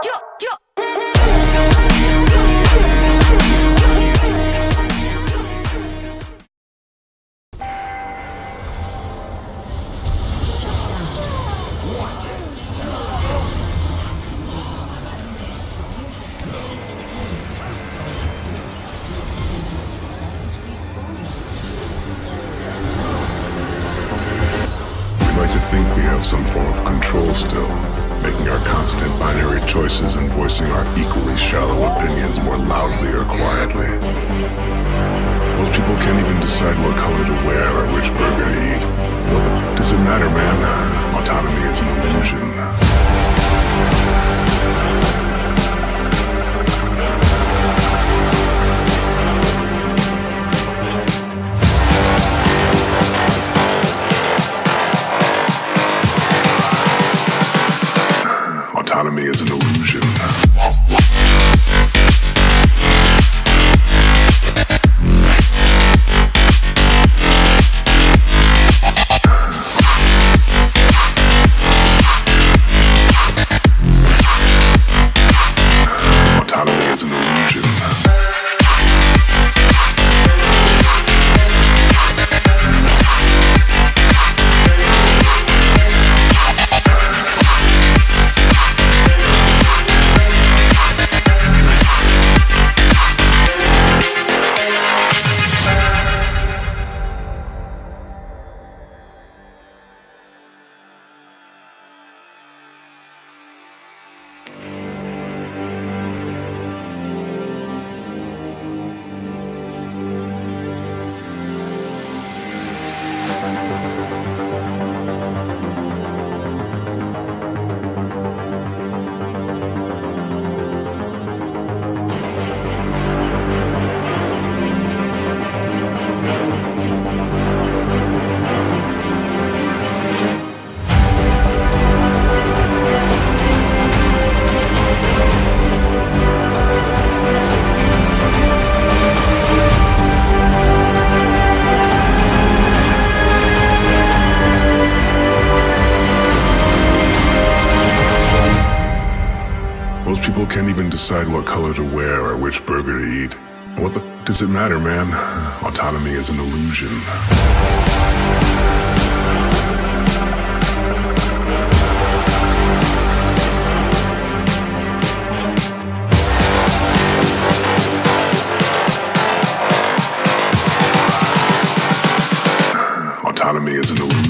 キュッキ choices and voicing our equally shallow opinions more loudly or quietly. Most people can't even decide what color to wear or which burger to eat. Does it matter, man? Autonomy is an illusion. Autonomy is an illusion. Decide what color to wear or which burger to eat. What the does it matter, man? Autonomy is an illusion. Autonomy is an illusion.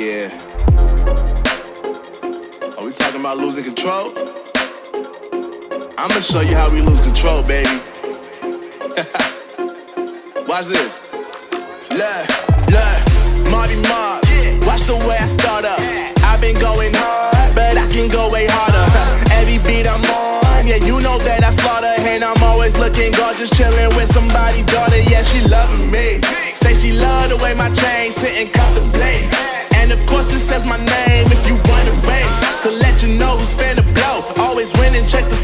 Yeah. Are we talking about losing control? I'm gonna show you how we lose control, baby. Watch this. Look, look, Marty Mark. Watch the way I start up. I've been going hard, but I can go way harder. Every beat I'm on, yeah, you know that I slaughter. And I'm always looking gorgeous, chilling with somebody's daughter. Yeah, she loving me. Say she love the way my chain sitting contemplate. And of course it says my name if you wanna rain. To let you know who's finna blow. Always winning, check the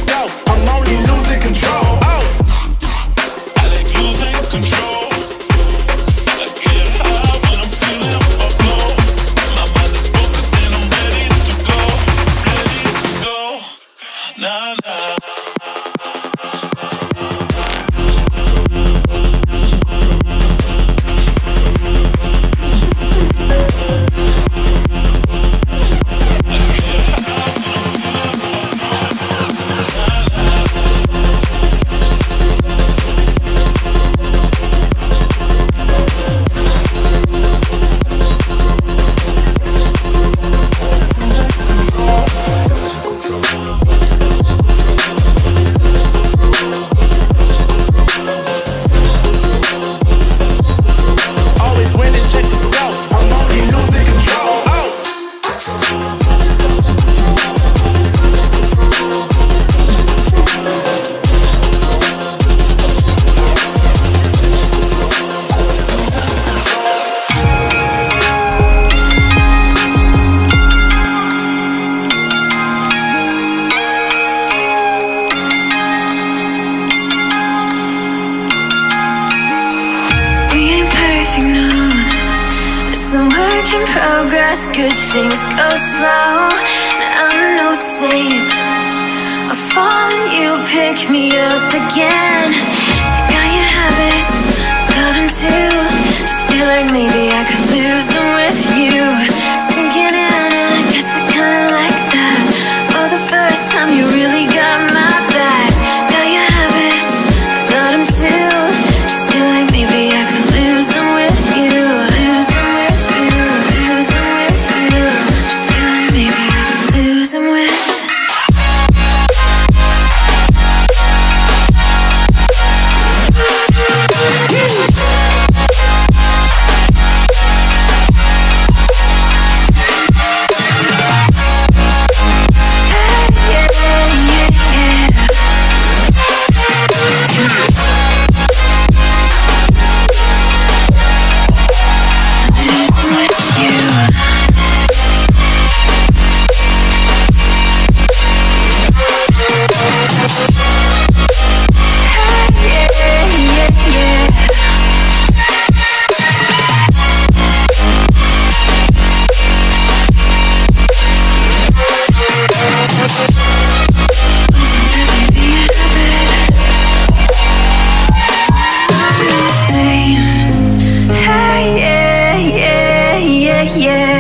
making progress, good things go slow. I'm no saint. I fall you pick me up again. Got your habits, got them too. Just feel like maybe I could lose them with you. Sinking yeah.